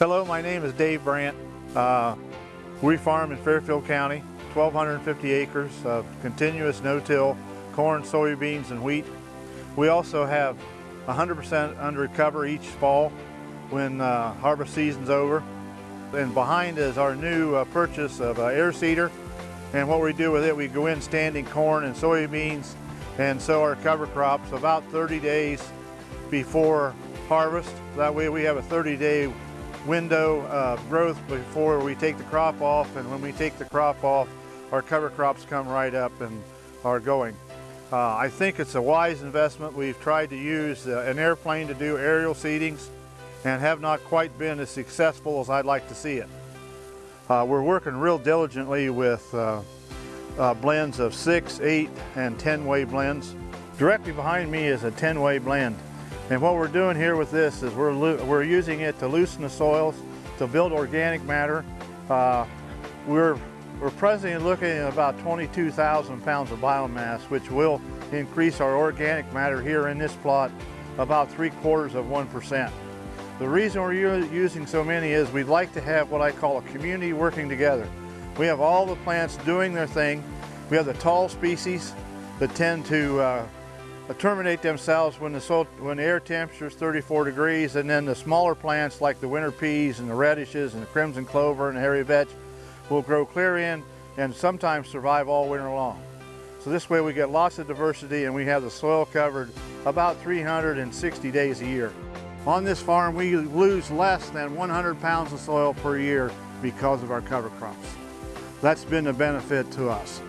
Hello, my name is Dave Brandt. Uh, we farm in Fairfield County, 1,250 acres of continuous no-till corn, soybeans, and wheat. We also have 100% under cover each fall when uh, harvest season's over. And behind is our new uh, purchase of uh, air seeder. And what we do with it, we go in standing corn and soybeans and sow our cover crops about 30 days before harvest. That way we have a 30 day window of growth before we take the crop off and when we take the crop off our cover crops come right up and are going. Uh, I think it's a wise investment. We've tried to use uh, an airplane to do aerial seedings and have not quite been as successful as I'd like to see it. Uh, we're working real diligently with uh, uh, blends of 6, 8, and 10-way blends. Directly behind me is a 10-way blend. And what we're doing here with this is we're, we're using it to loosen the soils, to build organic matter. Uh, we're, we're presently looking at about 22,000 pounds of biomass, which will increase our organic matter here in this plot about three quarters of 1%. The reason we're using so many is we'd like to have what I call a community working together. We have all the plants doing their thing. We have the tall species that tend to uh, Uh, terminate themselves when the, soil, when the air temperature is 34 degrees and then the smaller plants like the winter peas and the radishes and the crimson clover and the hairy vetch will grow clear in and sometimes survive all winter long. So this way we get lots of diversity and we have the soil covered about 360 days a year. On this farm we lose less than 100 pounds of soil per year because of our cover crops. That's been a benefit to us.